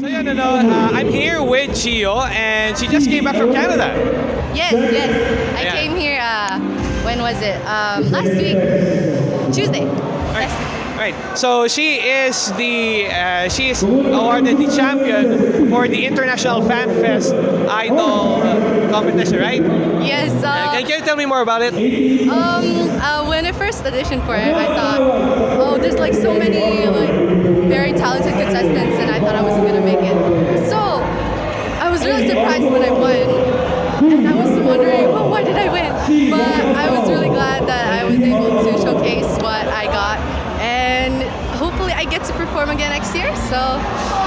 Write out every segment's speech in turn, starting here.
So yun, no, uh, I'm here with Chio and she just came back from Canada. Yes, yes. I Yeah. came here. Uh, when was it? Um, last week, Tuesday. Right. Right. So she is the uh, she is awarded the champion for the International Fan Fest Idol competition, right? Yes. Uh, Uh, can you tell me more about it? um, uh, when I first auditioned for it, I thought, oh, there's like so many like very talented contestants, and I thought I wasn't gonna make it. So I was really surprised when I won, and I was wondering, well, why did I win? But I was really glad that I was able to showcase what I got, and hopefully I get to perform again next year. So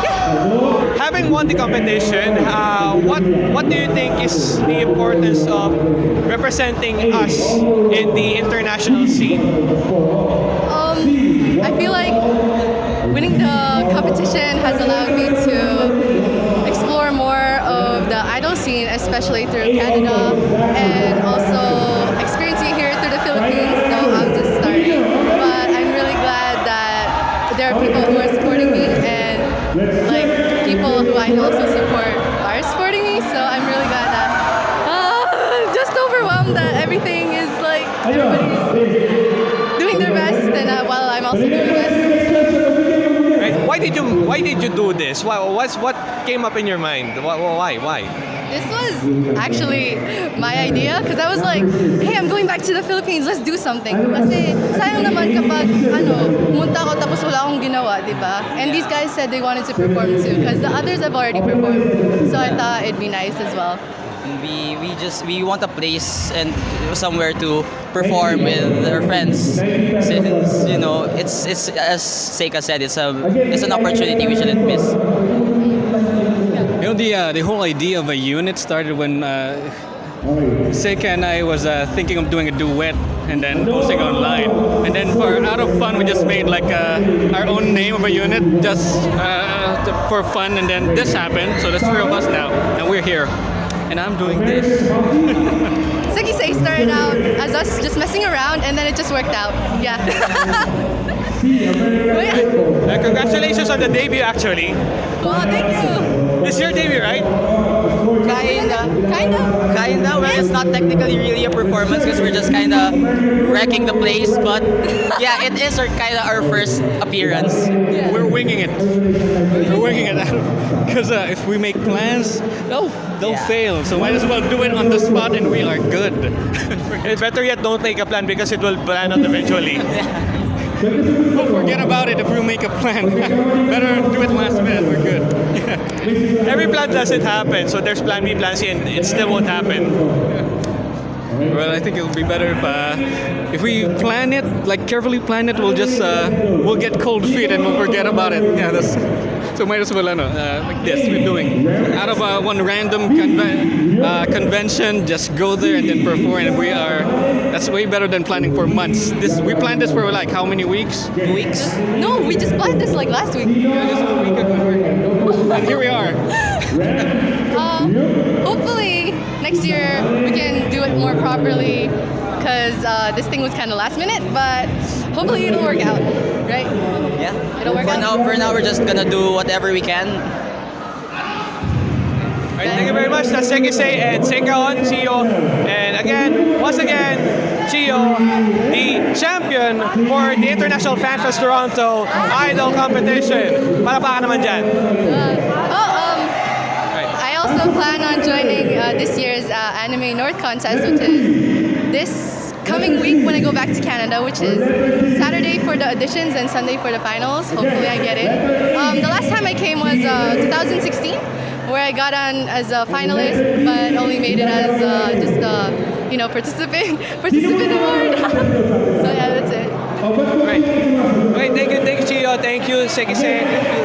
yeah. Having won the competition, uh, what what do you think is the importance of representing us in the international scene? Um, I feel like winning the competition has allowed me to explore more of the idol scene, especially through Canada, and also overwhelmed that everything is like everybody's doing their best, and uh, while I'm also doing my best. Right? Why did you Why did you do this? Why, what's what came up in your mind? Why Why? why? This was actually my idea because I was like, hey, I'm going back to the Philippines, let's do something. Kasi sayang naman kapag ano, pumunta ako tapos wala akong ginawa, di ba? And these guys said they wanted to perform too because the others have already performed. So I thought it'd be nice as well. We we just we want a place and somewhere to perform with our friends since you know it's it's as Seika said it's a it's an opportunity we shouldn't miss You know, the uh, the whole idea of a unit started when uh, Seika and I was uh, thinking of doing a duet and then posting online. And then for out of fun, we just made like uh, our own name of a unit just uh, for fun. And then this happened, so there's three of us now, and we're here. And I'm doing this. Seki Say started out as us just messing around and then it just worked out. Yeah. But yeah. Uh, congratulations on the debut, actually. Well, thank you. This is your debut, right? kinda Kind of. kinda well it's not technically really a performance because we're just kinda wrecking the place but yeah it is our kinda our first appearance We're winging it. We're winging it because uh, if we make plans, they'll they'll Yeah. fail. So might as well do it on the spot, and we are good. It's better yet, don't make a plan because it will plan out eventually. We'll forget about it if we make a plan. Better do it last minute. We're good. Plan doesn't happen, so there's plan B, plan C, and it still won't happen. Well, I think it'll be better if uh, if we plan it, like carefully plan it. We'll just uh, we'll get cold feet and we'll forget about it. Yeah, that's so might as well ano, uh, like this we're doing out of uh, one random conven- uh, convention. Just go there and then perform, and we are. That's way better than planning for months. This we planned this for like how many weeks? weeks No, we just planned this like last week. Yeah, just a week ago. And here we are. Um, hopefully next year we can do it more properly because uh, this thing was kind of last minute, but hopefully it'll work out, right? Yeah It'll work for out. now for now we're just gonna do whatever we can All right, thank you very much. That's Seki Say and Seikaon, Chio. And again, once again, Chio, the champion for the International Fan Fest Toronto Idol Competition. Palakpakan naman dyan. Uh, oh, um, Right. I also plan on joining uh, this year's uh, Anime North contest, which is this coming week when I go back to Canada, which is Saturday for the auditions and Sunday for the finals. Hopefully, I get in. Um, the last time I came was uh, 2016, where I got on as a finalist, but only made it as uh, just a you know participant participant award. so yeah, that's it. Great, Okay, thank you, thank you, Chio. Thank you, Seki Say.